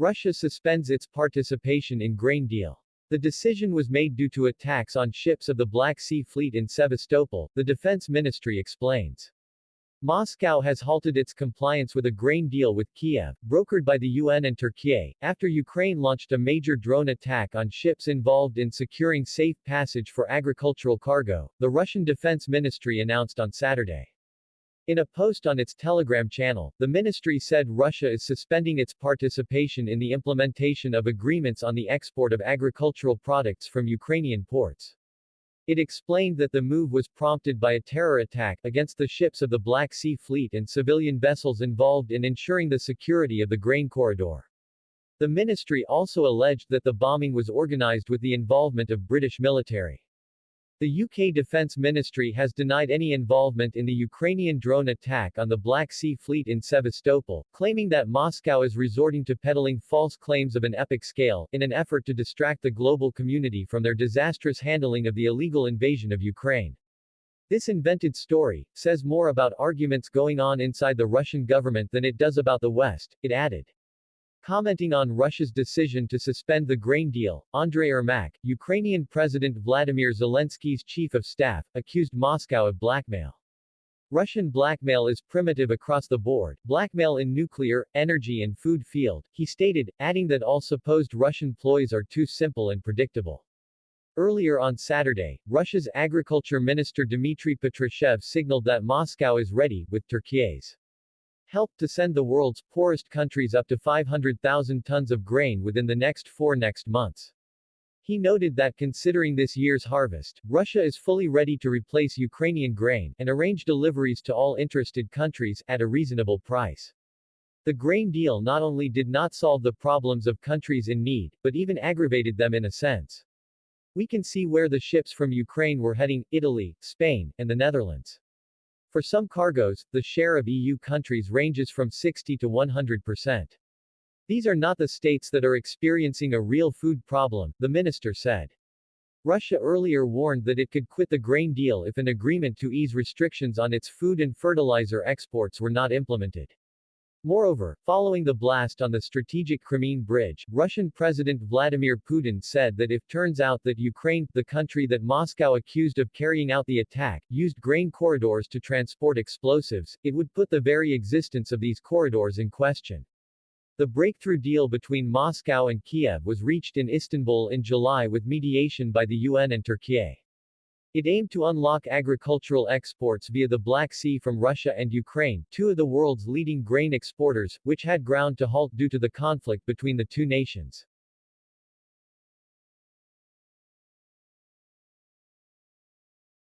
Russia suspends its participation in grain deal. The decision was made due to attacks on ships of the Black Sea Fleet in Sevastopol, the defense ministry explains. Moscow has halted its compliance with a grain deal with Kiev, brokered by the UN and Turkey, after Ukraine launched a major drone attack on ships involved in securing safe passage for agricultural cargo, the Russian Defense Ministry announced on Saturday. In a post on its Telegram channel, the ministry said Russia is suspending its participation in the implementation of agreements on the export of agricultural products from Ukrainian ports. It explained that the move was prompted by a terror attack against the ships of the Black Sea Fleet and civilian vessels involved in ensuring the security of the grain corridor. The ministry also alleged that the bombing was organized with the involvement of British military. The UK Defence Ministry has denied any involvement in the Ukrainian drone attack on the Black Sea Fleet in Sevastopol, claiming that Moscow is resorting to peddling false claims of an epic scale, in an effort to distract the global community from their disastrous handling of the illegal invasion of Ukraine. This invented story, says more about arguments going on inside the Russian government than it does about the West, it added. Commenting on Russia's decision to suspend the grain deal, Andrei Yermak, Ukrainian President Vladimir Zelensky's chief of staff, accused Moscow of blackmail. Russian blackmail is primitive across the board, blackmail in nuclear, energy and food field, he stated, adding that all supposed Russian ploys are too simple and predictable. Earlier on Saturday, Russia's agriculture minister Dmitry Patrushev signaled that Moscow is ready, with Turkey's helped to send the world's poorest countries up to 500,000 tons of grain within the next four next months. He noted that considering this year's harvest, Russia is fully ready to replace Ukrainian grain, and arrange deliveries to all interested countries, at a reasonable price. The grain deal not only did not solve the problems of countries in need, but even aggravated them in a sense. We can see where the ships from Ukraine were heading, Italy, Spain, and the Netherlands. For some cargoes, the share of EU countries ranges from 60 to 100%. These are not the states that are experiencing a real food problem, the minister said. Russia earlier warned that it could quit the grain deal if an agreement to ease restrictions on its food and fertilizer exports were not implemented. Moreover, following the blast on the strategic Crimean bridge, Russian President Vladimir Putin said that if turns out that Ukraine, the country that Moscow accused of carrying out the attack, used grain corridors to transport explosives, it would put the very existence of these corridors in question. The breakthrough deal between Moscow and Kiev was reached in Istanbul in July with mediation by the UN and Turkey. It aimed to unlock agricultural exports via the Black Sea from Russia and Ukraine, two of the world's leading grain exporters, which had ground to halt due to the conflict between the two nations.